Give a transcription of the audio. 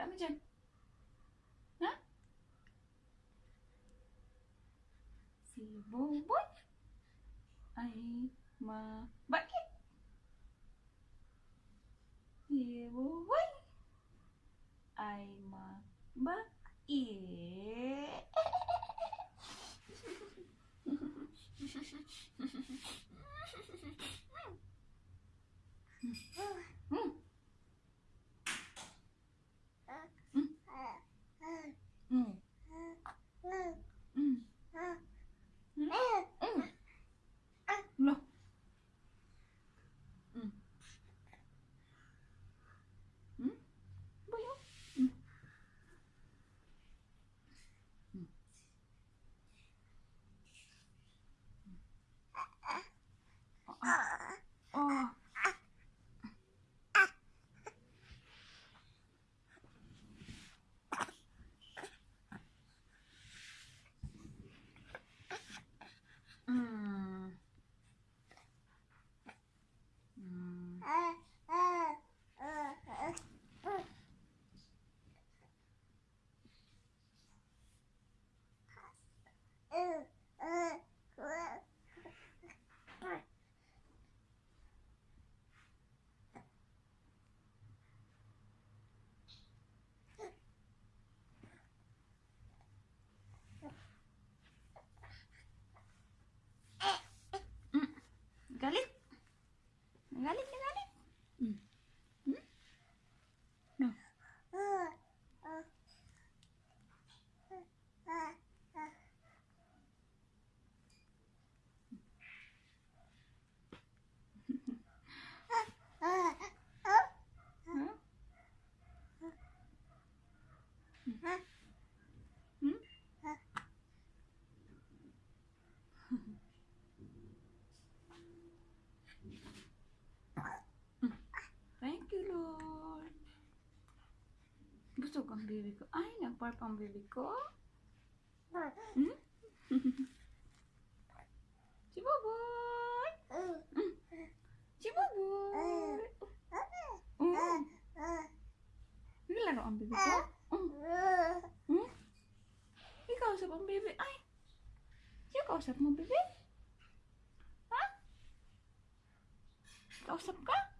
tak macam? Ha? Si bobot. Ai ma bakit? Si bobot. Ai ma bakit? Hmm. Hmm. Hmm. Hmm. Hmm. Loh. Hmm. Hmm. Boleh. Hmm. Hmm. Oh. Hmm. Baby ko. Ay, nagparp ang baby ko. Hmm? si Boboy! Hmm. Si Boboy! Oh. Nilaro ang baby ko? Hmm? Ikaw sa ang baby. Ay! Siya kausap mo, baby? Ha? Kausap ka?